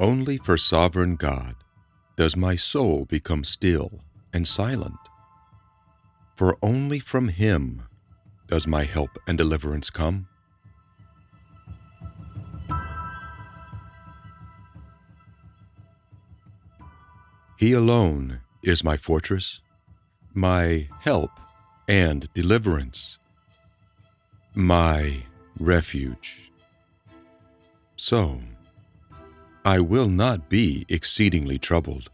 Only for sovereign God does my soul become still and silent. For only from Him does my help and deliverance come. He alone is my fortress, my help and deliverance, my refuge. So, I will not be exceedingly troubled.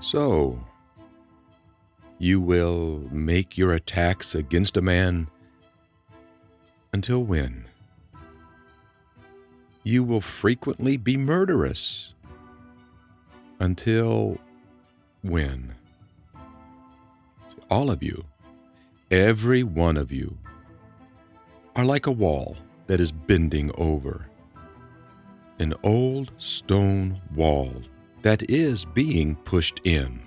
So, you will make your attacks against a man until when? You will frequently be murderous until when? All of you, every one of you, are like a wall that is bending over. An old stone wall that is being pushed in.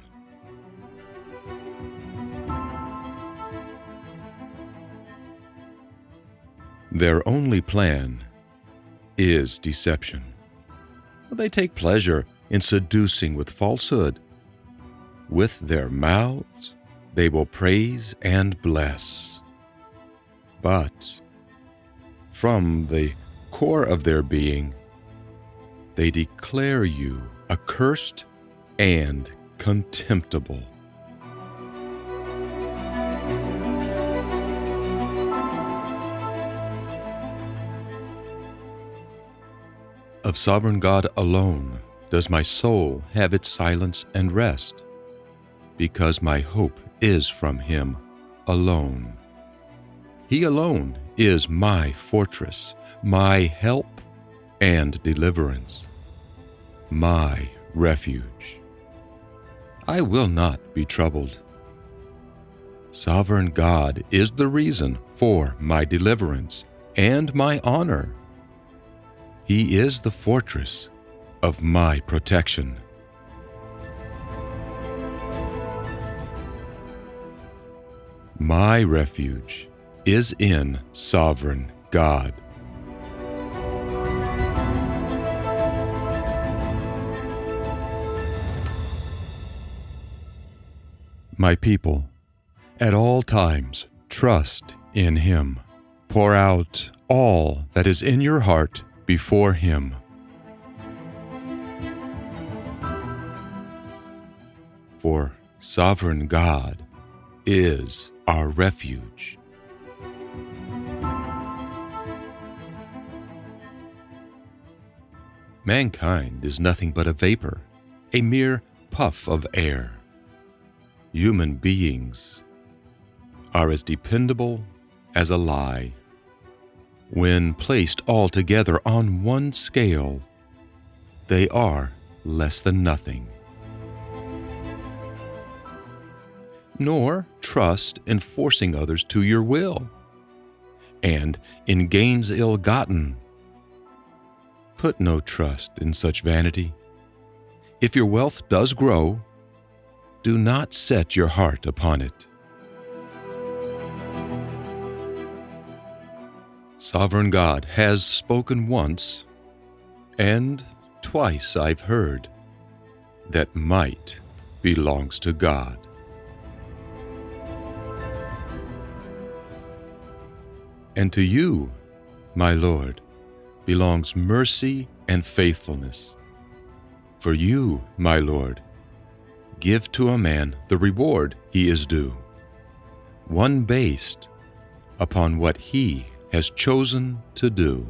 Their only plan is deception. They take pleasure in seducing with falsehood. With their mouths, they will praise and bless. But from the core of their being, they declare you accursed and contemptible. Of sovereign God alone does my soul have its silence and rest, because my hope is from Him alone. He alone is my fortress, my help and deliverance, my refuge. I will not be troubled. Sovereign God is the reason for my deliverance and my honor. He is the fortress of my protection. My refuge is in sovereign God. My people, at all times trust in Him. Pour out all that is in your heart before Him. For sovereign God is our refuge. Mankind is nothing but a vapor, a mere puff of air. Human beings are as dependable as a lie. When placed all together on one scale, they are less than nothing. Nor trust in forcing others to your will, and in gains ill gotten Put no trust in such vanity. If your wealth does grow, do not set your heart upon it. Sovereign God has spoken once, and twice I've heard, that might belongs to God. And to you, my Lord, belongs mercy and faithfulness. For you, my Lord, give to a man the reward he is due, one based upon what he has chosen to do.